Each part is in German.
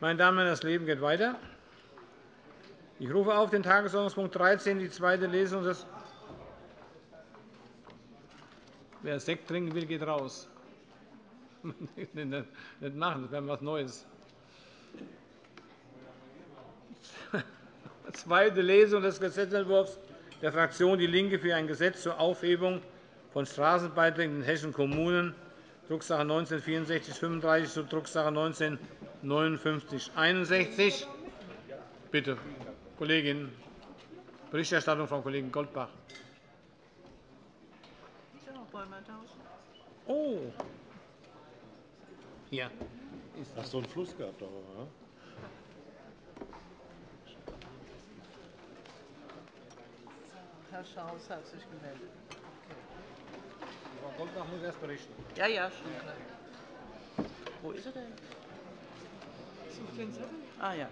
Meine Damen und Herren, das Leben geht weiter. Ich rufe auf den Tagesordnungspunkt 13, die zweite Lesung des Wer Sekt trinken will, geht raus. nicht machen, das wäre etwas Neues. Zweite Lesung des Gesetzentwurfs der Fraktion DIE LINKE für ein Gesetz zur Aufhebung von Straßenbeiträgen in hessischen Kommunen, Drucksache 19 /6435 zu Drucksache 19 /5961. Bitte, Kollegin. Berichterstattung Frau Kollegin Goldbach. Oh. Ja. Hast du einen Fluss gehabt? Darüber, ne? Herr Schaus hat sich gemeldet. Frau Goldbach muss erst berichten. Ja, ja, schon klar. Wo ist er denn? Ah, ja.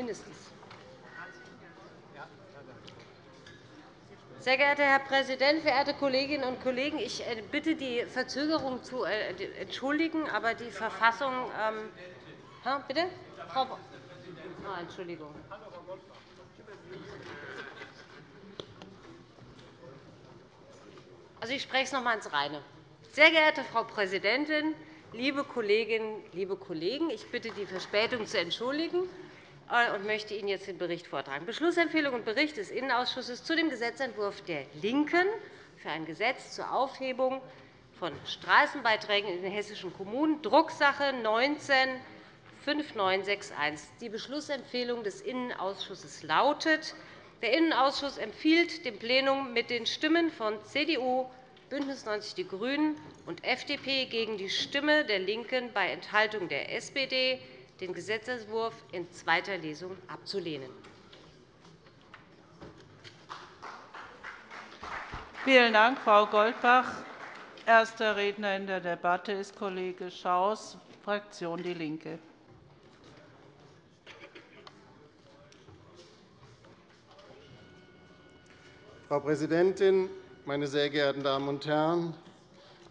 Mindestens. Sehr geehrter Herr Präsident, verehrte Kolleginnen und Kollegen! Ich äh, bitte, die Verzögerung zu äh, entschuldigen, aber die Verfassung. Ähm, bitte? Frau oh, Entschuldigung. Also, ich spreche es noch einmal ins Reine. Sehr geehrte Frau Präsidentin, liebe Kolleginnen, liebe Kollegen! Ich bitte, die Verspätung zu entschuldigen. Äh, und möchte Ihnen jetzt den Bericht vortragen. Beschlussempfehlung und Bericht des Innenausschusses zu dem Gesetzentwurf der LINKEN für ein Gesetz zur Aufhebung von Straßenbeiträgen in den hessischen Kommunen, Drucksache 19 5961. Die Beschlussempfehlung des Innenausschusses lautet, der Innenausschuss empfiehlt dem Plenum mit den Stimmen von CDU, BÜNDNIS 90 die GRÜNEN und FDP gegen die Stimme der LINKEN bei Enthaltung der SPD den Gesetzentwurf in zweiter Lesung abzulehnen. Vielen Dank, Frau Goldbach. Erster Redner in der Debatte ist Kollege Schaus, Fraktion DIE LINKE. Frau Präsidentin, meine sehr geehrten Damen und Herren!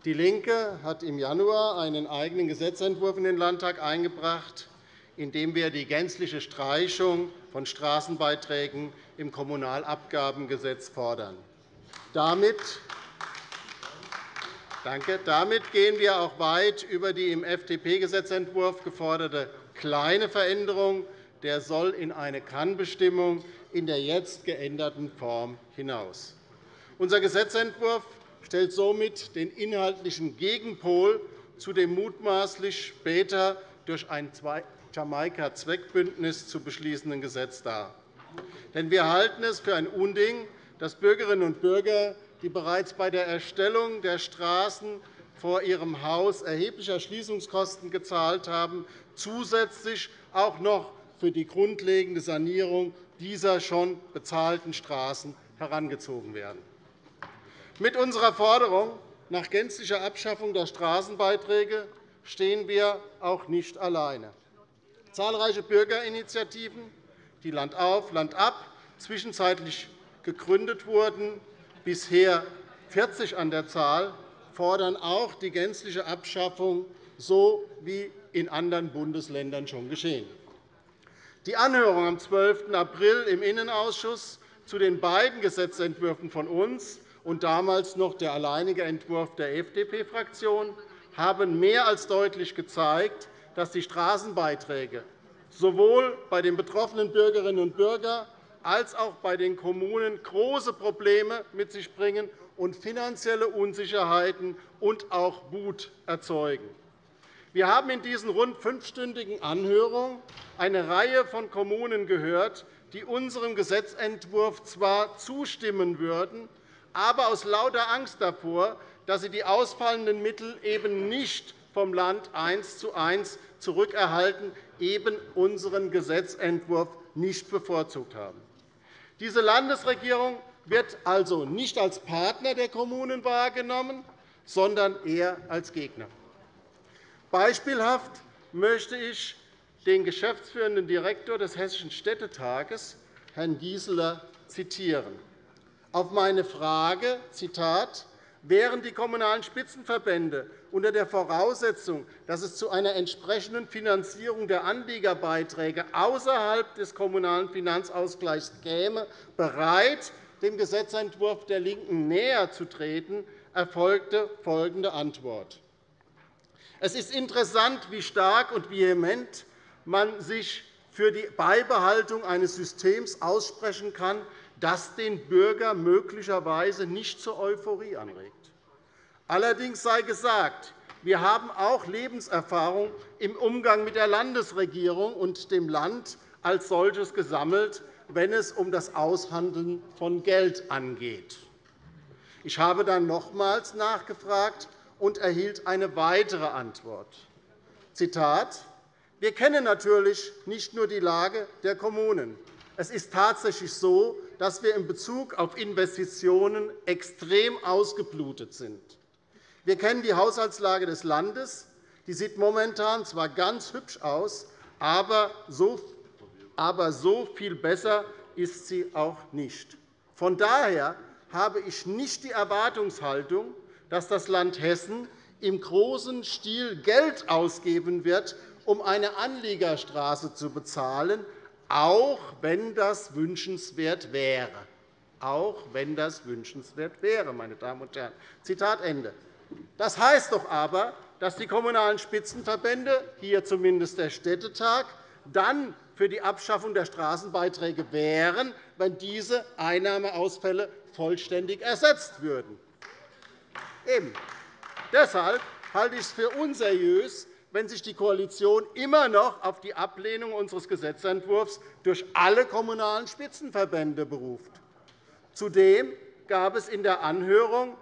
DIE LINKE hat im Januar einen eigenen Gesetzentwurf in den Landtag eingebracht, indem wir die gänzliche Streichung von Straßenbeiträgen im Kommunalabgabengesetz fordern. Damit Danke. Damit gehen wir auch weit über die im FDP-Gesetzentwurf geforderte kleine Veränderung der soll in eine Kannbestimmung in der jetzt geänderten Form hinaus. Unser Gesetzentwurf stellt somit den inhaltlichen Gegenpol zu dem mutmaßlich später durch ein Jamaika-Zweckbündnis zu beschließenden Gesetz dar. Denn wir halten es für ein Unding, dass Bürgerinnen und Bürger, die bereits bei der Erstellung der Straßen vor ihrem Haus erhebliche Erschließungskosten gezahlt haben, zusätzlich auch noch für die grundlegende Sanierung dieser schon bezahlten Straßen herangezogen werden. Mit unserer Forderung nach gänzlicher Abschaffung der Straßenbeiträge stehen wir auch nicht alleine. Zahlreiche Bürgerinitiativen, die Land auf, Land ab zwischenzeitlich gegründet wurden, bisher 40 an der Zahl, fordern auch die gänzliche Abschaffung, so wie in anderen Bundesländern schon geschehen. Die Anhörung am 12. April im Innenausschuss zu den beiden Gesetzentwürfen von uns und damals noch der alleinige Entwurf der FDP-Fraktion haben mehr als deutlich gezeigt, dass die Straßenbeiträge sowohl bei den betroffenen Bürgerinnen und Bürgern als auch bei den Kommunen große Probleme mit sich bringen und finanzielle Unsicherheiten und auch Wut erzeugen. Wir haben in diesen rund fünfstündigen Anhörungen eine Reihe von Kommunen gehört, die unserem Gesetzentwurf zwar zustimmen würden, aber aus lauter Angst davor, dass sie die ausfallenden Mittel eben nicht vom Land eins zu eins zurückerhalten, eben unseren Gesetzentwurf nicht bevorzugt haben. Diese Landesregierung wird also nicht als Partner der Kommunen wahrgenommen, sondern eher als Gegner. Beispielhaft möchte ich den geschäftsführenden Direktor des Hessischen Städtetages, Herrn Gieseler, zitieren. Auf meine Frage, Zitat, wären die Kommunalen Spitzenverbände unter der Voraussetzung, dass es zu einer entsprechenden Finanzierung der Anliegerbeiträge außerhalb des Kommunalen Finanzausgleichs käme, bereit, dem Gesetzentwurf der LINKEN näher zu treten, erfolgte folgende Antwort. Es ist interessant, wie stark und vehement man sich für die Beibehaltung eines Systems aussprechen kann, das den Bürger möglicherweise nicht zur Euphorie anregt. Allerdings sei gesagt, wir haben auch Lebenserfahrung im Umgang mit der Landesregierung und dem Land als solches gesammelt, wenn es um das Aushandeln von Geld angeht. Ich habe dann nochmals nachgefragt und erhielt eine weitere Antwort. Zitat, wir kennen natürlich nicht nur die Lage der Kommunen. Es ist tatsächlich so, dass wir in Bezug auf Investitionen extrem ausgeblutet sind. Wir kennen die Haushaltslage des Landes. Die sieht momentan zwar ganz hübsch aus, aber so viel besser ist sie auch nicht. Von daher habe ich nicht die Erwartungshaltung, dass das Land Hessen im großen Stil Geld ausgeben wird, um eine Anliegerstraße zu bezahlen, auch wenn das wünschenswert wäre. Auch wenn das wünschenswert wäre, meine Damen und Herren. Zitat Ende. Das heißt doch aber, dass die Kommunalen Spitzenverbände, hier zumindest der Städtetag, dann für die Abschaffung der Straßenbeiträge wären, wenn diese Einnahmeausfälle vollständig ersetzt würden. Eben. Deshalb halte ich es für unseriös, wenn sich die Koalition immer noch auf die Ablehnung unseres Gesetzentwurfs durch alle Kommunalen Spitzenverbände beruft. Zudem gab es in der Anhörung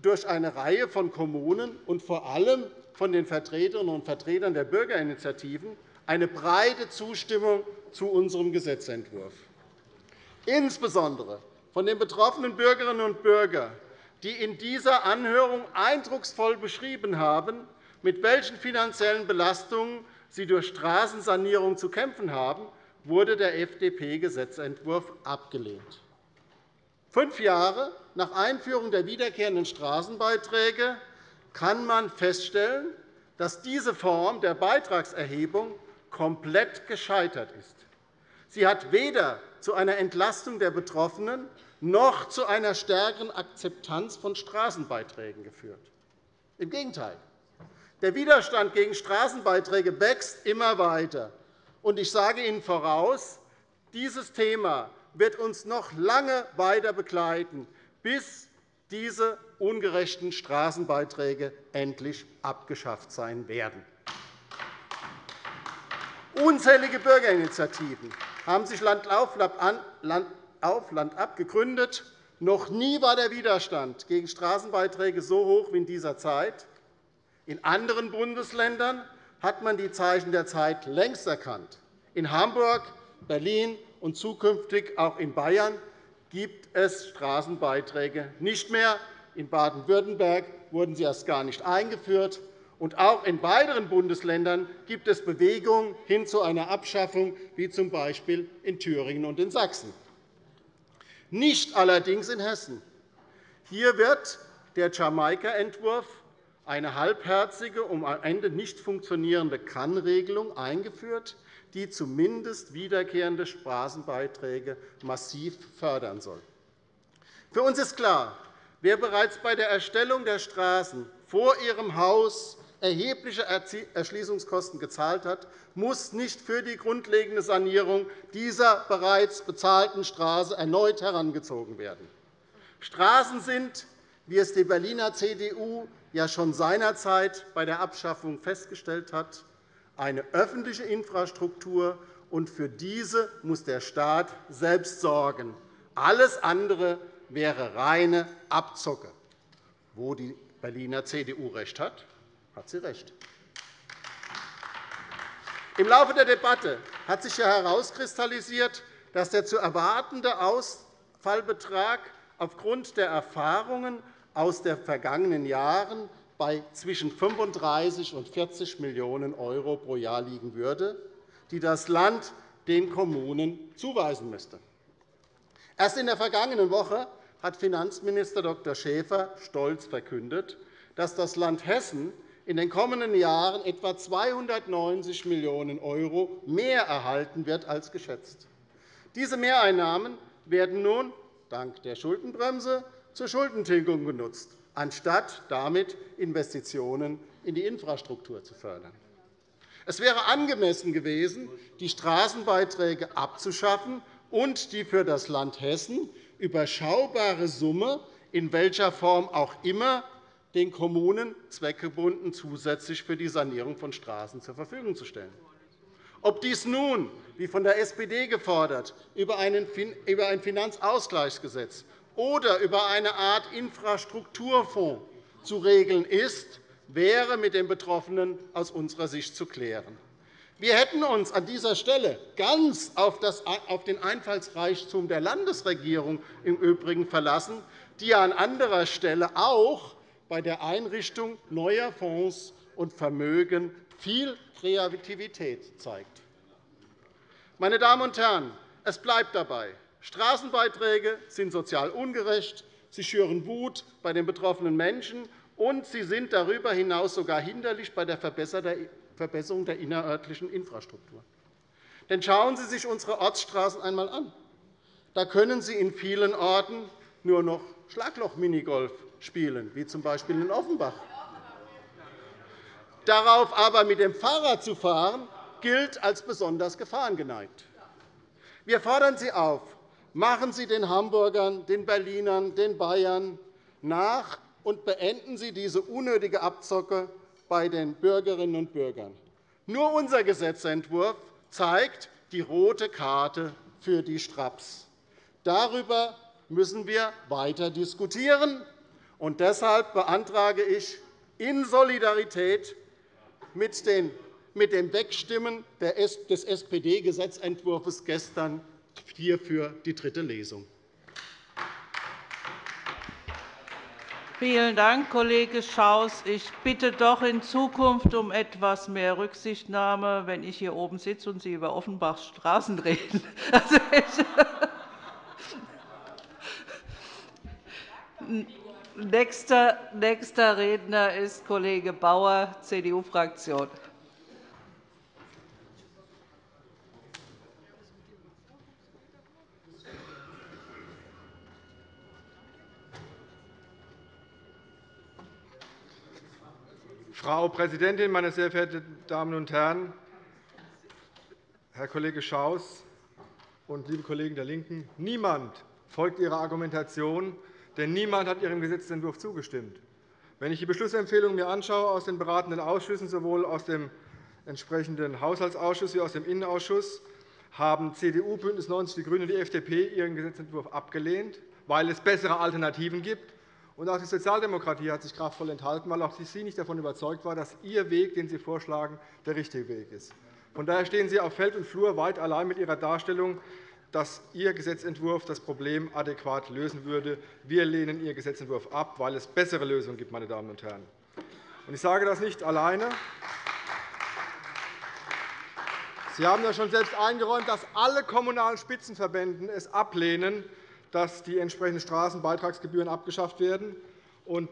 durch eine Reihe von Kommunen und vor allem von den Vertreterinnen und Vertretern der Bürgerinitiativen eine breite Zustimmung zu unserem Gesetzentwurf. Insbesondere von den betroffenen Bürgerinnen und Bürgern, die in dieser Anhörung eindrucksvoll beschrieben haben, mit welchen finanziellen Belastungen sie durch Straßensanierung zu kämpfen haben, wurde der FDP-Gesetzentwurf abgelehnt. Fünf Jahre nach Einführung der wiederkehrenden Straßenbeiträge kann man feststellen, dass diese Form der Beitragserhebung komplett gescheitert ist. Sie hat weder zu einer Entlastung der Betroffenen noch zu einer stärkeren Akzeptanz von Straßenbeiträgen geführt. Im Gegenteil. Der Widerstand gegen Straßenbeiträge wächst immer weiter. Ich sage Ihnen voraus, dieses Thema wird uns noch lange weiter begleiten, bis diese ungerechten Straßenbeiträge endlich abgeschafft sein werden. Unzählige Bürgerinitiativen haben sich Land auf, Land ab gegründet. Noch nie war der Widerstand gegen Straßenbeiträge so hoch wie in dieser Zeit. In anderen Bundesländern hat man die Zeichen der Zeit längst erkannt. In Hamburg, Berlin und zukünftig auch in Bayern gibt es Straßenbeiträge nicht mehr. In Baden-Württemberg wurden sie erst gar nicht eingeführt. Und auch in weiteren Bundesländern gibt es Bewegungen hin zu einer Abschaffung, wie z. B. in Thüringen und in Sachsen. Nicht allerdings in Hessen. Hier wird der Jamaika-Entwurf eine halbherzige, um am Ende nicht funktionierende Kannregelung eingeführt, die zumindest wiederkehrende Straßenbeiträge massiv fördern soll. Für uns ist klar, wer bereits bei der Erstellung der Straßen vor ihrem Haus erhebliche Erschließungskosten gezahlt hat, muss nicht für die grundlegende Sanierung dieser bereits bezahlten Straße erneut herangezogen werden. Straßen sind, wie es die Berliner CDU ja schon seinerzeit bei der Abschaffung festgestellt hat, eine öffentliche Infrastruktur, und für diese muss der Staat selbst sorgen. Alles andere wäre reine Abzocke. Wo die Berliner CDU recht hat, hat sie recht. Im Laufe der Debatte hat sich herauskristallisiert, dass der zu erwartende Ausfallbetrag aufgrund der Erfahrungen aus den vergangenen Jahren bei zwischen 35 und 40 Millionen € pro Jahr liegen würde, die das Land den Kommunen zuweisen müsste. Erst in der vergangenen Woche hat Finanzminister Dr. Schäfer stolz verkündet, dass das Land Hessen in den kommenden Jahren etwa 290 Millionen € mehr erhalten wird als geschätzt. Diese Mehreinnahmen werden nun dank der Schuldenbremse zur Schuldentilgung genutzt, anstatt damit Investitionen in die Infrastruktur zu fördern. Es wäre angemessen gewesen, die Straßenbeiträge abzuschaffen und die für das Land Hessen überschaubare Summe, in welcher Form auch immer, den Kommunen zweckgebunden zusätzlich für die Sanierung von Straßen zur Verfügung zu stellen. Ob dies nun, wie von der SPD gefordert, über ein Finanzausgleichsgesetz oder über eine Art Infrastrukturfonds zu regeln ist, wäre mit den Betroffenen aus unserer Sicht zu klären. Wir hätten uns an dieser Stelle ganz auf den Einfallsreichtum der Landesregierung im Übrigen verlassen, die an anderer Stelle auch bei der Einrichtung neuer Fonds und Vermögen viel Kreativität zeigt. Meine Damen und Herren, es bleibt dabei. Straßenbeiträge sind sozial ungerecht, sie schüren Wut bei den betroffenen Menschen, und sie sind darüber hinaus sogar hinderlich bei der Verbesserung der innerörtlichen Infrastruktur. Denn schauen Sie sich unsere Ortsstraßen einmal an. Da können Sie in vielen Orten nur noch Schlagloch-Minigolf spielen, wie z. B. in Offenbach. Darauf aber mit dem Fahrrad zu fahren, gilt als besonders gefahrengeneigt. Wir fordern Sie auf, machen Sie den Hamburgern, den Berlinern, den Bayern nach und beenden Sie diese unnötige Abzocke bei den Bürgerinnen und Bürgern. Nur unser Gesetzentwurf zeigt die rote Karte für die Straps. Darüber müssen wir weiter diskutieren. Und deshalb beantrage ich in Solidarität mit dem Wegstimmen des SPD-Gesetzentwurfs gestern hierfür die dritte Lesung. Vielen Dank, Kollege Schaus. Ich bitte doch in Zukunft um etwas mehr Rücksichtnahme, wenn ich hier oben sitze und Sie über Offenbachs Straßen reden. Also Nächster Redner ist Kollege Bauer, CDU-Fraktion. Frau Präsidentin, meine sehr verehrten Damen und Herren! Herr Kollege Schaus und liebe Kollegen der LINKEN, niemand folgt Ihrer Argumentation, denn niemand hat Ihrem Gesetzentwurf zugestimmt. Wenn ich die Beschlussempfehlungen mir anschaue aus den beratenden Ausschüssen, sowohl aus dem entsprechenden Haushaltsausschuss wie aus dem Innenausschuss, haben CDU, BÜNDNIS 90 die GRÜNEN und die FDP ihren Gesetzentwurf abgelehnt, weil es bessere Alternativen gibt. Und auch die Sozialdemokratie hat sich kraftvoll enthalten, weil auch sie nicht davon überzeugt war, dass ihr Weg, den Sie vorschlagen, der richtige Weg ist. Von daher stehen Sie auf Feld und Flur weit allein mit Ihrer Darstellung, dass Ihr Gesetzentwurf das Problem adäquat lösen würde. Wir lehnen Ihren Gesetzentwurf ab, weil es bessere Lösungen gibt. Meine Damen und Herren. Ich sage das nicht alleine. Sie haben ja schon selbst eingeräumt, dass alle kommunalen Spitzenverbände es ablehnen, dass die entsprechenden Straßenbeitragsgebühren abgeschafft werden.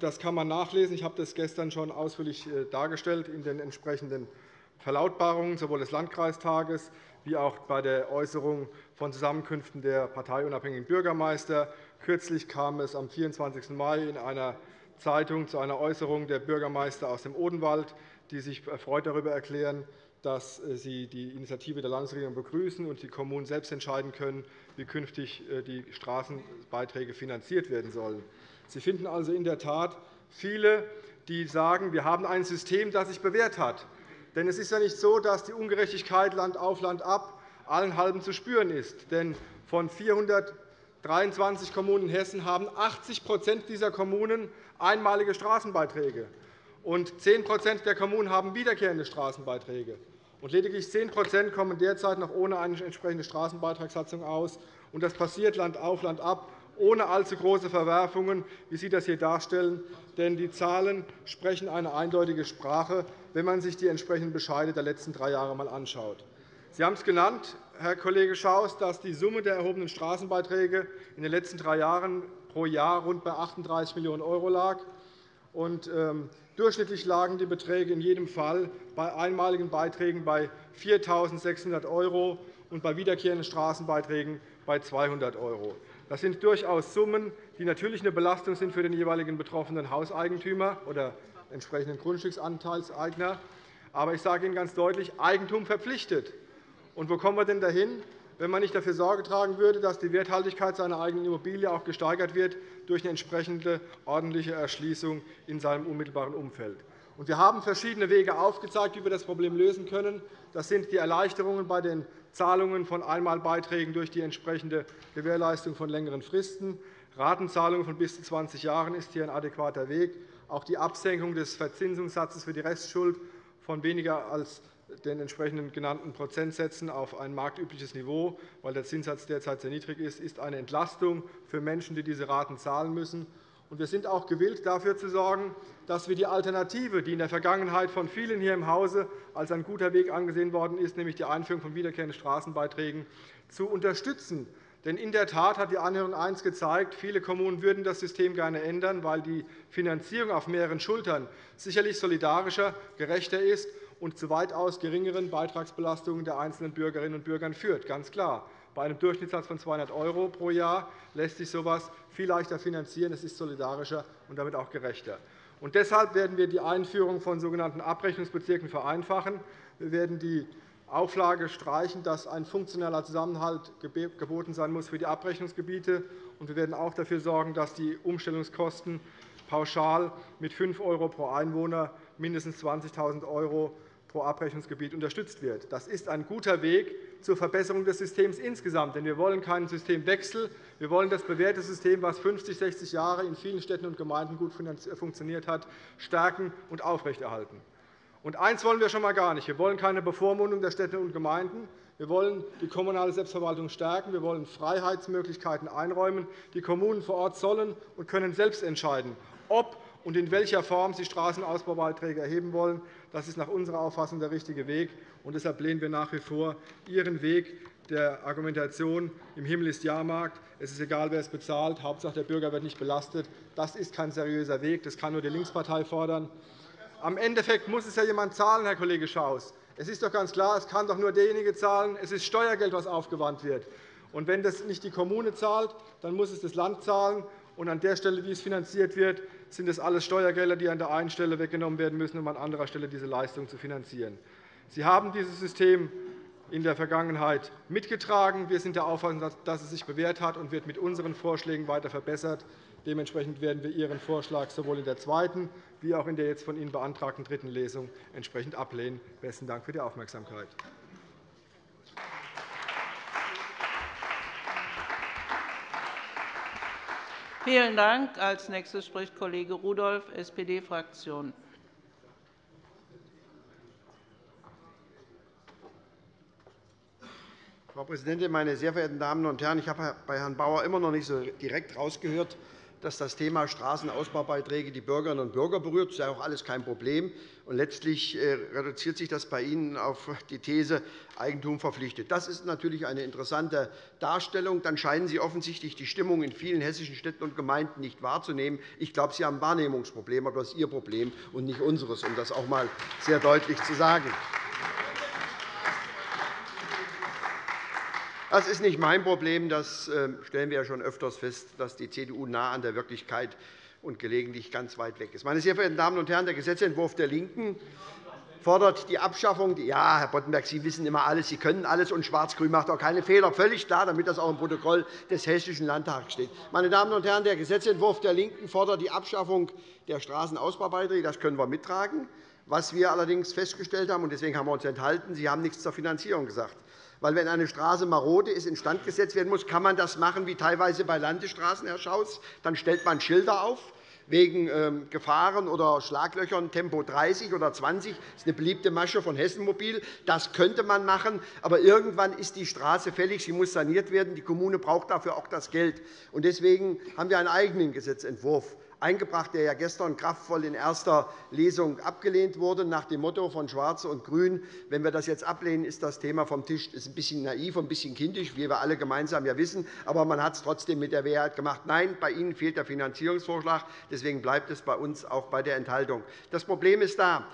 Das kann man nachlesen. Ich habe das gestern schon ausführlich äh, dargestellt in den entsprechenden Verlautbarungen sowohl des Landkreistages wie auch bei der Äußerung von Zusammenkünften der parteiunabhängigen Bürgermeister. Kürzlich kam es am 24. Mai in einer Zeitung zu einer Äußerung der Bürgermeister aus dem Odenwald, die sich erfreut darüber erklären, dass äh, sie die Initiative der Landesregierung begrüßen und die Kommunen selbst entscheiden können, wie künftig äh, die Straßenbeiträge finanziert werden sollen. Sie finden also in der Tat viele, die sagen, wir haben ein System, das sich bewährt hat. Denn es ist ja nicht so, dass die Ungerechtigkeit Land auf Land ab allen halben zu spüren ist. Denn von 400 23 Kommunen in Hessen haben 80% dieser Kommunen einmalige Straßenbeiträge, und 10% der Kommunen haben wiederkehrende Straßenbeiträge. Und lediglich 10% kommen derzeit noch ohne eine entsprechende Straßenbeitragssatzung aus. Und das passiert Land auf, Land ab, ohne allzu große Verwerfungen, wie Sie das hier darstellen. Denn die Zahlen sprechen eine eindeutige Sprache, wenn man sich die entsprechenden Bescheide der letzten drei Jahre einmal anschaut. Sie haben es genannt, Herr Kollege Schaus, dass die Summe der erhobenen Straßenbeiträge in den letzten drei Jahren pro Jahr rund bei 38 Millionen € lag. Ähm, durchschnittlich lagen die Beträge in jedem Fall bei einmaligen Beiträgen bei 4.600 € und bei wiederkehrenden Straßenbeiträgen bei 200 €. Das sind durchaus Summen, die natürlich eine Belastung sind für den jeweiligen betroffenen Hauseigentümer oder entsprechenden Grundstücksanteilseigner. Aber ich sage Ihnen ganz deutlich, Eigentum verpflichtet. Und wo kommen wir denn dahin, wenn man nicht dafür Sorge tragen würde, dass die Werthaltigkeit seiner eigenen Immobilie auch gesteigert wird durch eine entsprechende ordentliche Erschließung in seinem unmittelbaren Umfeld. Wir haben verschiedene Wege aufgezeigt, wie wir das Problem lösen können. Das sind die Erleichterungen bei den Zahlungen von Einmalbeiträgen durch die entsprechende Gewährleistung von längeren Fristen. Ratenzahlungen von bis zu 20 Jahren ist hier ein adäquater Weg. Auch die Absenkung des Verzinsungssatzes für die Restschuld von weniger als den entsprechenden genannten Prozentsätzen auf ein marktübliches Niveau, weil der Zinssatz derzeit sehr niedrig ist, ist eine Entlastung für Menschen, die diese Raten zahlen müssen. Wir sind auch gewillt, dafür zu sorgen, dass wir die Alternative, die in der Vergangenheit von vielen hier im Hause als ein guter Weg angesehen worden ist, nämlich die Einführung von wiederkehrenden Straßenbeiträgen, zu unterstützen. Denn in der Tat hat die Anhörung eins gezeigt, viele Kommunen würden das System gerne ändern, weil die Finanzierung auf mehreren Schultern sicherlich solidarischer, gerechter ist und zu weitaus geringeren Beitragsbelastungen der einzelnen Bürgerinnen und Bürger führt. Ganz klar. Bei einem Durchschnittssatz von 200 € pro Jahr lässt sich so etwas viel leichter finanzieren. Es ist solidarischer und damit auch gerechter. Und deshalb werden wir die Einführung von sogenannten Abrechnungsbezirken vereinfachen. Wir werden die Auflage streichen, dass ein funktioneller Zusammenhalt geboten sein muss für die Abrechnungsgebiete. Wir werden auch dafür sorgen, dass die Umstellungskosten pauschal mit 5 € pro Einwohner mindestens 20.000 € pro Abrechnungsgebiet unterstützt wird. Das ist ein guter Weg zur Verbesserung des Systems insgesamt. Denn wir wollen keinen Systemwechsel. Wir wollen das bewährte System, das 50, 60 Jahre in vielen Städten und Gemeinden gut funktioniert hat, stärken und aufrechterhalten. Und eines wollen wir schon einmal gar nicht. Wir wollen keine Bevormundung der Städte und Gemeinden. Wir wollen die kommunale Selbstverwaltung stärken. Wir wollen Freiheitsmöglichkeiten einräumen. Die Kommunen vor Ort sollen und können selbst entscheiden, ob und in welcher Form sie Straßenausbaubeiträge erheben wollen. Das ist nach unserer Auffassung der richtige Weg. Und deshalb lehnen wir nach wie vor Ihren Weg der Argumentation, im Himmel ist Jahrmarkt, es ist egal, wer es bezahlt, Hauptsache der Bürger wird nicht belastet. Das ist kein seriöser Weg. Das kann nur die Linkspartei fordern. Am Endeffekt muss es ja jemand zahlen, Herr Kollege Schaus. Es ist doch ganz klar, es kann doch nur derjenige zahlen. Es ist Steuergeld, das aufgewandt wird. Und wenn das nicht die Kommune zahlt, dann muss es das Land zahlen. Und an der Stelle, wie es finanziert wird, sind es alles Steuergelder, die an der einen Stelle weggenommen werden müssen, um an anderer Stelle diese Leistung zu finanzieren. Sie haben dieses System in der Vergangenheit mitgetragen. Wir sind der Auffassung, dass es sich bewährt hat und wird mit unseren Vorschlägen weiter verbessert. Dementsprechend werden wir Ihren Vorschlag sowohl in der zweiten wie auch in der jetzt von Ihnen beantragten dritten Lesung entsprechend ablehnen. Besten Dank für die Aufmerksamkeit. Vielen Dank. Als nächster spricht Kollege Rudolph, SPD-Fraktion. Frau Präsidentin, meine sehr verehrten Damen und Herren! Ich habe bei Herrn Bauer immer noch nicht so direkt herausgehört, dass das Thema Straßenausbaubeiträge die Bürgerinnen und Bürger berührt. Das ist ja auch alles kein Problem. Und letztlich äh, reduziert sich das bei Ihnen auf die These Eigentum verpflichtet. Das ist natürlich eine interessante Darstellung. Dann scheinen Sie offensichtlich die Stimmung in vielen hessischen Städten und Gemeinden nicht wahrzunehmen. Ich glaube, Sie haben ein Wahrnehmungsproblem, aber das ist Ihr Problem und nicht unseres, um das auch einmal sehr deutlich zu sagen. Das ist nicht mein Problem. Das ähm, stellen wir ja schon öfters fest, dass die CDU nah an der Wirklichkeit und gelegentlich ganz weit weg ist. Meine sehr verehrten Damen und Herren, der Gesetzentwurf der LINKEN fordert die Abschaffung. Ja, Herr Boddenberg, Sie wissen immer alles, Sie können alles, und Schwarz-Grün macht auch keine Fehler. Völlig klar, damit das auch im Protokoll des Hessischen Landtags steht. Meine Damen und Herren, der Gesetzentwurf der LINKEN fordert die Abschaffung der Straßenausbaubeiträge. Das können wir mittragen Was wir allerdings festgestellt haben, und deswegen haben wir uns enthalten, Sie haben nichts zur Finanzierung gesagt. Weil, wenn eine Straße marode ist, instand gesetzt werden muss, kann man das machen wie teilweise bei Landesstraßen, Herr Schaus. Dann stellt man Schilder auf wegen ähm, Gefahren oder Schlaglöchern Tempo 30 oder 20. Das ist eine beliebte Masche von Hessen Mobil. Das könnte man machen. Aber irgendwann ist die Straße fällig. Sie muss saniert werden. Die Kommune braucht dafür auch das Geld. Deswegen haben wir einen eigenen Gesetzentwurf eingebracht, der ja gestern kraftvoll in erster Lesung abgelehnt wurde, nach dem Motto von Schwarz und Grün, wenn wir das jetzt ablehnen, ist das Thema vom Tisch. Das ist ein bisschen naiv und ein bisschen kindisch, wie wir alle gemeinsam ja wissen. Aber man hat es trotzdem mit der Mehrheit gemacht. Nein, bei Ihnen fehlt der Finanzierungsvorschlag. Deswegen bleibt es bei uns auch bei der Enthaltung. Das Problem ist da.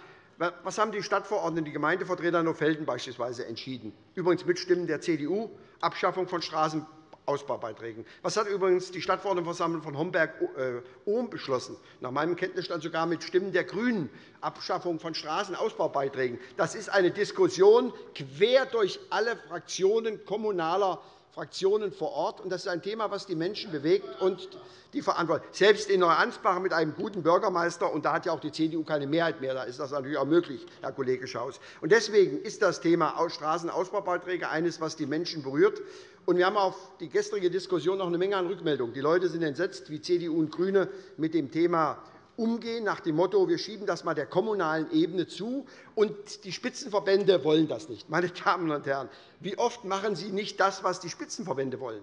Was haben die Stadtverordneten, die Gemeindevertreter in Felden beispielsweise entschieden? Übrigens mit Stimmen der CDU, Abschaffung von Straßen Ausbaubeiträgen. Was hat übrigens die Stadtverordnetenversammlung von Homberg-Ohm beschlossen? Nach meinem Kenntnisstand sogar mit Stimmen der GRÜNEN. Abschaffung von Straßenausbaubeiträgen. Das ist eine Diskussion quer durch alle Fraktionen kommunaler Fraktionen vor Ort. Das ist ein Thema, das die Menschen bewegt und die Verantwortung. Selbst in Neuansbach mit einem guten Bürgermeister, und da hat ja auch die CDU keine Mehrheit mehr, da ist das natürlich auch möglich, Herr Kollege Schaus. Deswegen ist das Thema Straßenausbaubeiträge eines, das die Menschen berührt. Und wir haben auf die gestrige Diskussion noch eine Menge an Rückmeldungen. Die Leute sind entsetzt, wie CDU und GRÜNE mit dem Thema umgehen, nach dem Motto, wir schieben das einmal der kommunalen Ebene zu, und die Spitzenverbände wollen das nicht. Meine Damen und Herren, wie oft machen Sie nicht das, was die Spitzenverbände wollen?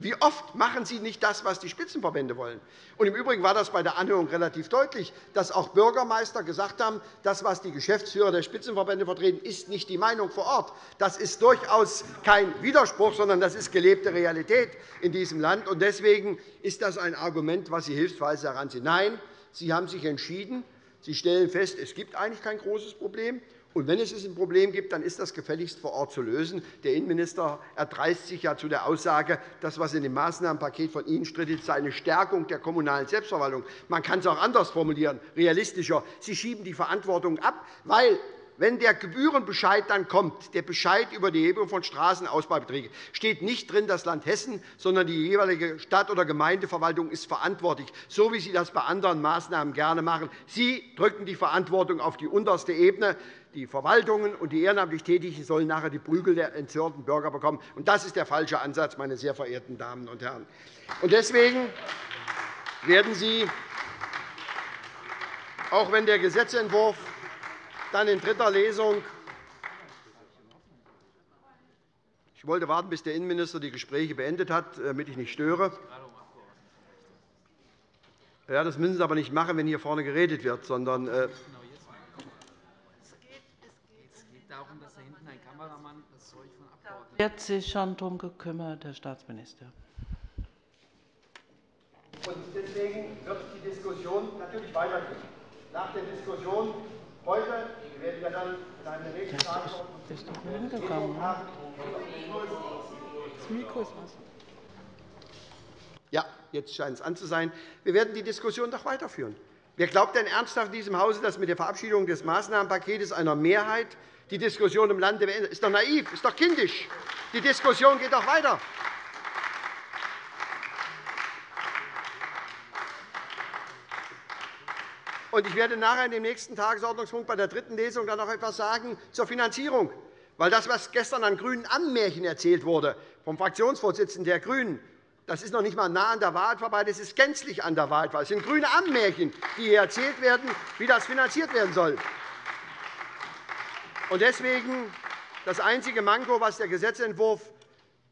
Wie oft machen Sie nicht das, was die Spitzenverbände wollen? Und Im Übrigen war das bei der Anhörung relativ deutlich, dass auch Bürgermeister gesagt haben, das, was die Geschäftsführer der Spitzenverbände vertreten, ist nicht die Meinung vor Ort. Das ist durchaus kein Widerspruch, sondern das ist gelebte Realität in diesem Land. Deswegen ist das ein Argument, das Sie hilfsweise heranziehen. Nein, Sie haben sich entschieden. Sie stellen fest, es gibt eigentlich kein großes Problem. Und wenn es ein Problem gibt, dann ist das gefälligst vor Ort zu lösen. Der Innenminister erdreist sich ja zu der Aussage, das, was in dem Maßnahmenpaket von Ihnen strittet, sei eine Stärkung der kommunalen Selbstverwaltung. Man kann es auch anders formulieren, realistischer. Sie schieben die Verantwortung ab, weil wenn der Gebührenbescheid dann kommt, der Bescheid über die Erhebung von Straßenausbaubeträgen, steht nicht drin das Land Hessen, sondern die jeweilige Stadt- oder Gemeindeverwaltung ist verantwortlich, so wie Sie das bei anderen Maßnahmen gerne machen. Sie drücken die Verantwortung auf die unterste Ebene. Die Verwaltungen und die ehrenamtlich Tätigen sollen nachher die Prügel der entzürnten Bürger bekommen. Das ist der falsche Ansatz, meine sehr verehrten Damen und Herren. Deswegen werden Sie, auch wenn der Gesetzentwurf dann in dritter Lesung ich wollte warten, bis der Innenminister die Gespräche beendet hat, damit ich nicht störe. Ja, das müssen Sie aber nicht machen, wenn hier vorne geredet wird, sondern äh, wird sich schon darum gekümmert, Herr Staatsminister. deswegen wird die Diskussion natürlich weitergehen. Nach der Diskussion heute, wir werden ja dann in einem nächsten Tagesordnung das Mikro ist was. Ja, jetzt scheint es an zu sein. Wir werden die Diskussion doch weiterführen. Wer glaubt denn ernsthaft in diesem Hause, dass mit der Verabschiedung des Maßnahmenpakets einer Mehrheit die Diskussion im Lande beendet. ist doch naiv, ist doch kindisch. Die Diskussion geht doch weiter. Ich werde nachher in dem nächsten Tagesordnungspunkt bei der dritten Lesung dann noch etwas sagen zur Finanzierung. Weil das, was gestern an grünen Ammärchen erzählt wurde vom Fraktionsvorsitzenden der GRÜNEN, das ist noch nicht einmal nah an der Wahrheit vorbei, das ist gänzlich an der Wahrheit vorbei. Es sind grüne Ammärchen, die hier erzählt werden, wie das finanziert werden soll. Deswegen das einzige Manko, was der Gesetzentwurf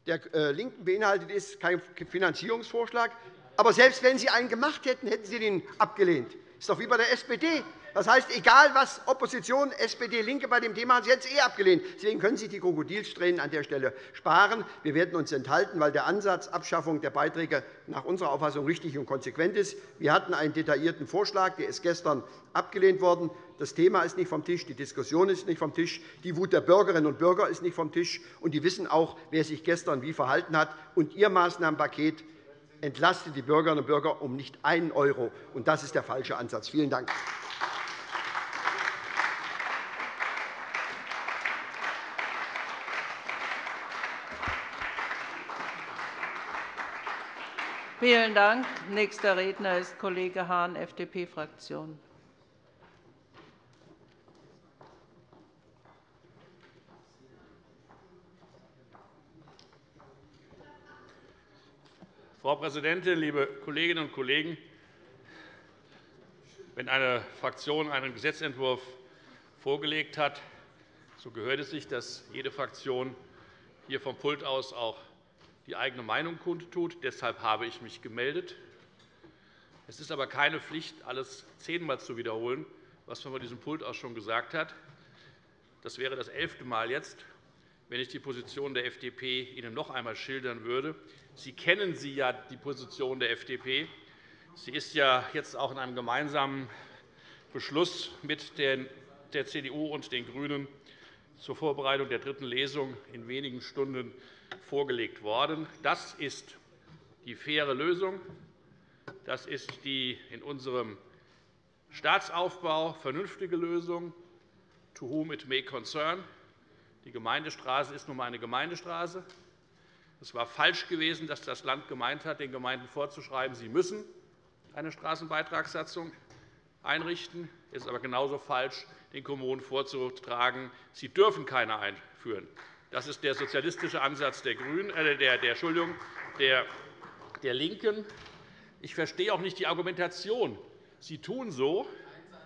der äh, LINKEN beinhaltet, ist kein Finanzierungsvorschlag. Aber selbst wenn Sie einen gemacht hätten, hätten Sie den abgelehnt. Das ist doch wie bei der SPD. Das heißt, egal was Opposition, SPD, LINKE bei dem Thema haben, Sie es eh abgelehnt. Deswegen können Sie die Krokodilstränen an der Stelle sparen. Wir werden uns enthalten, weil der Ansatz Abschaffung der Beiträge nach unserer Auffassung richtig und konsequent ist. Wir hatten einen detaillierten Vorschlag, der ist gestern abgelehnt worden. Das Thema ist nicht vom Tisch, die Diskussion ist nicht vom Tisch, die Wut der Bürgerinnen und Bürger ist nicht vom Tisch, und die wissen auch, wer sich gestern wie verhalten hat. Und Ihr Maßnahmenpaket entlastet die Bürgerinnen und Bürger um nicht einen Euro. Und das ist der falsche Ansatz. Vielen Dank. Vielen Dank. Nächster Redner ist Kollege Hahn, FDP-Fraktion. Frau Präsidentin, liebe Kolleginnen und Kollegen! Wenn eine Fraktion einen Gesetzentwurf vorgelegt hat, so gehört es sich, dass jede Fraktion hier vom Pult aus auch die eigene Meinung kundtut. Deshalb habe ich mich gemeldet. Es ist aber keine Pflicht, alles zehnmal zu wiederholen, was man von diesem Pult aus schon gesagt hat. Das wäre das elfte Mal jetzt, wenn ich die Position der FDP Ihnen noch einmal schildern würde. Sie kennen sie ja, die Position der FDP. Sie ist ja jetzt auch in einem gemeinsamen Beschluss mit der CDU und den GRÜNEN zur Vorbereitung der dritten Lesung in wenigen Stunden vorgelegt worden. Das ist die faire Lösung. Das ist die in unserem Staatsaufbau vernünftige Lösung. To whom it may concern. Die Gemeindestraße ist nun einmal eine Gemeindestraße. Es war falsch gewesen, dass das Land gemeint hat, den Gemeinden vorzuschreiben, sie müssen eine Straßenbeitragssatzung einrichten. Es ist aber genauso falsch, den Kommunen vorzutragen, sie dürfen keine einführen. Das ist der sozialistische Ansatz der, Grünen, äh, der, der, Entschuldigung, der, der LINKEN. Ich verstehe auch nicht die Argumentation. Sie tun so,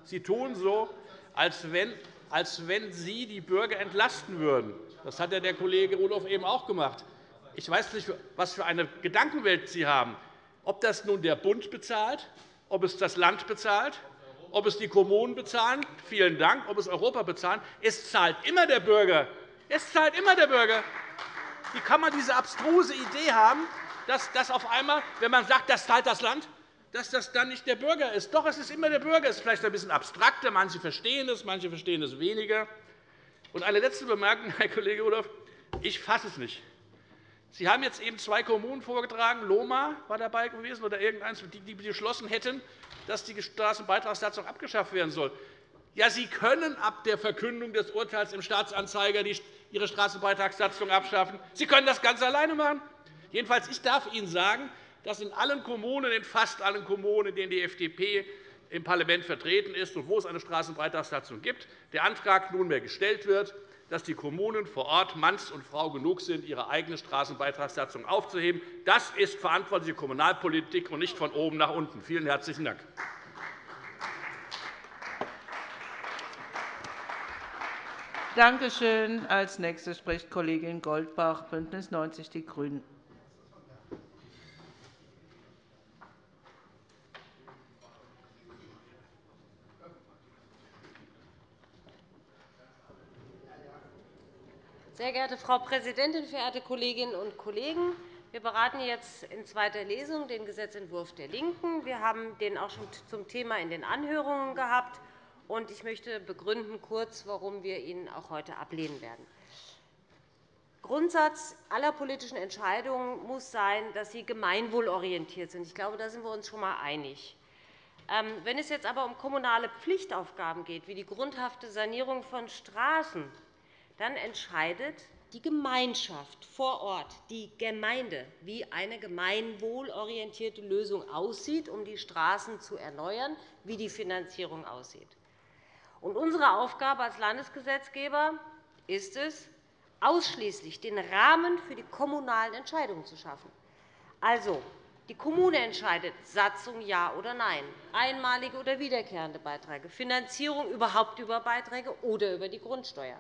Sie tun so als, wenn, als wenn Sie die Bürger entlasten würden. Das hat der Kollege Rudolph eben auch gemacht. Ich weiß nicht, was für eine Gedankenwelt Sie haben. Ob das nun der Bund bezahlt, ob es das Land bezahlt, ob es die Kommunen bezahlen, vielen Dank, ob es Europa bezahlen. Es zahlt immer der Bürger. Es zahlt immer der Bürger. Wie kann man diese abstruse Idee haben, dass das auf einmal, wenn man sagt, das zahlt das Land, dass das dann nicht der Bürger ist? Doch, es ist immer der Bürger. Es ist vielleicht ein bisschen abstrakter. Manche verstehen es, manche verstehen es weniger. Und eine letzte Bemerkung, Herr Kollege Rudolph. Ich fasse es nicht. Sie haben jetzt eben zwei Kommunen vorgetragen, Loma war dabei gewesen oder irgendeins, die beschlossen hätten, dass die Straßenbeitragssatzung abgeschafft werden soll. Ja, Sie können ab der Verkündung des Urteils im Staatsanzeiger Ihre Straßenbeitragssatzung abschaffen. Sie können das ganz alleine machen. Jedenfalls, ich darf Ihnen sagen, dass in allen Kommunen, in fast allen Kommunen, in denen die FDP im Parlament vertreten ist und wo es eine Straßenbeitragssatzung gibt, der Antrag nunmehr gestellt wird, dass die Kommunen vor Ort Manns und Frau genug sind, ihre eigene Straßenbeitragssatzung aufzuheben. Das ist verantwortliche Kommunalpolitik und nicht von oben nach unten. Vielen herzlichen Dank. Danke schön. Als nächste spricht Kollegin Goldbach, BÜNDNIS 90 die GRÜNEN. Sehr geehrte Frau Präsidentin, verehrte Kolleginnen und Kollegen! Wir beraten jetzt in zweiter Lesung den Gesetzentwurf der LINKEN. Wir haben den auch schon zum Thema in den Anhörungen gehabt. Ich möchte begründen kurz, warum wir ihn auch heute ablehnen werden. Grundsatz aller politischen Entscheidungen muss sein, dass sie gemeinwohlorientiert sind. Ich glaube, da sind wir uns schon einmal einig. Ähm, wenn es jetzt aber um kommunale Pflichtaufgaben geht, wie die grundhafte Sanierung von Straßen, dann entscheidet die Gemeinschaft vor Ort, die Gemeinde, wie eine gemeinwohlorientierte Lösung aussieht, um die Straßen zu erneuern, wie die Finanzierung aussieht. Und unsere Aufgabe als Landesgesetzgeber ist es, ausschließlich den Rahmen für die kommunalen Entscheidungen zu schaffen. Also, die Kommune entscheidet Satzung ja oder nein, einmalige oder wiederkehrende Beiträge, Finanzierung überhaupt über Beiträge oder über die Grundsteuer.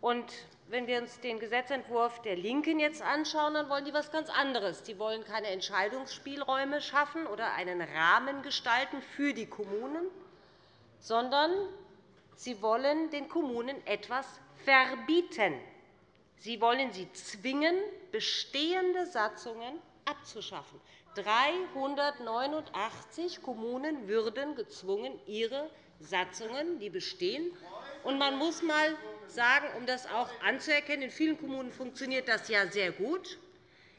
Und wenn wir uns den Gesetzentwurf der LINKEN jetzt anschauen, dann wollen die etwas ganz anderes. Sie wollen keine Entscheidungsspielräume schaffen oder einen Rahmen gestalten für die Kommunen, sondern sie wollen den Kommunen etwas verbieten. Sie wollen sie zwingen, bestehende Satzungen abzuschaffen. 389 Kommunen würden gezwungen, ihre Satzungen, die bestehen. Und man muss einmal sagen, um das auch anzuerkennen, in vielen Kommunen funktioniert das ja sehr gut,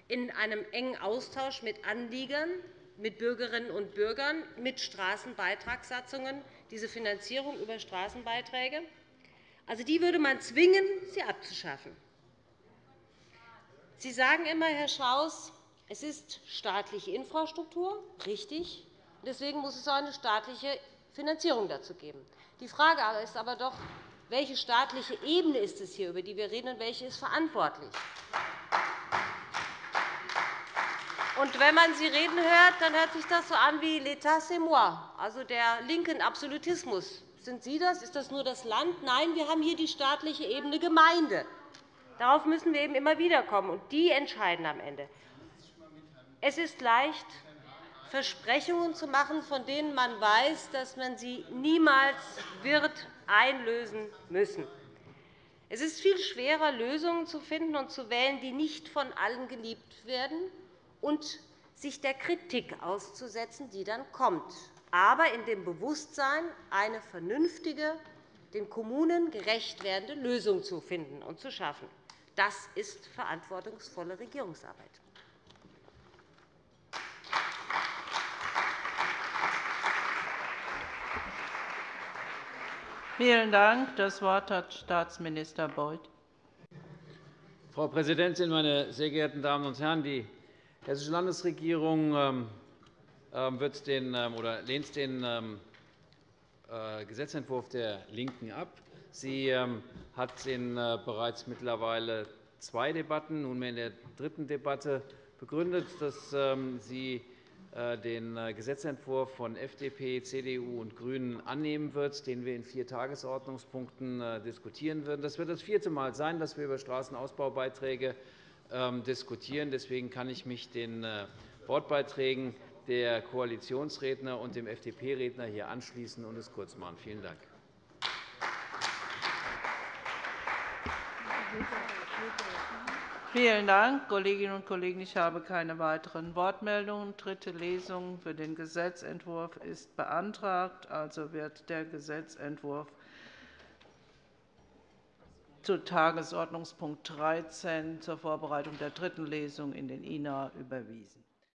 in einem engen Austausch mit Anliegern, mit Bürgerinnen und Bürgern, mit Straßenbeitragssatzungen, diese Finanzierung über Straßenbeiträge. Also, die würde man zwingen, sie abzuschaffen. Sie sagen immer, Herr Schaus, es ist staatliche Infrastruktur, richtig. Deswegen muss es auch eine staatliche Finanzierung dazu geben. Die Frage ist aber doch, welche staatliche Ebene ist es hier, über die wir reden, und welche ist verantwortlich? Und wenn man Sie reden hört, dann hört sich das so an wie l'État c'est moi, also der linken Absolutismus. Sind Sie das? Ist das nur das Land? Nein, wir haben hier die staatliche Ebene Gemeinde. Darauf müssen wir eben immer wieder kommen, und die entscheiden am Ende. Es ist leicht, Versprechungen zu machen, von denen man weiß, dass man sie niemals wird einlösen müssen. Es ist viel schwerer, Lösungen zu finden und zu wählen, die nicht von allen geliebt werden und sich der Kritik auszusetzen, die dann kommt, aber in dem Bewusstsein, eine vernünftige, den Kommunen gerecht werdende Lösung zu finden und zu schaffen. Das ist verantwortungsvolle Regierungsarbeit. Vielen Dank. Das Wort hat Staatsminister Beuth. Frau Präsidentin, meine sehr geehrten Damen und Herren! Die Hessische Landesregierung ähm, ähm, wird den, ähm, oder lehnt den äh, Gesetzentwurf der LINKEN ab. Sie hat in äh, bereits mittlerweile zwei Debatten, nunmehr in der dritten Debatte begründet, dass sie äh, den Gesetzentwurf von FDP, CDU und GRÜNEN annehmen wird, den wir in vier Tagesordnungspunkten diskutieren werden. Das wird das vierte Mal sein, dass wir über Straßenausbaubeiträge diskutieren. Deswegen kann ich mich den Wortbeiträgen der Koalitionsredner und dem FDP-Redner hier anschließen und es kurz machen. Vielen Dank. Vielen Dank, Kolleginnen und Kollegen. Ich habe keine weiteren Wortmeldungen. Dritte Lesung für den Gesetzentwurf ist beantragt. Also wird der Gesetzentwurf zu Tagesordnungspunkt 13 zur Vorbereitung der dritten Lesung in den INA überwiesen.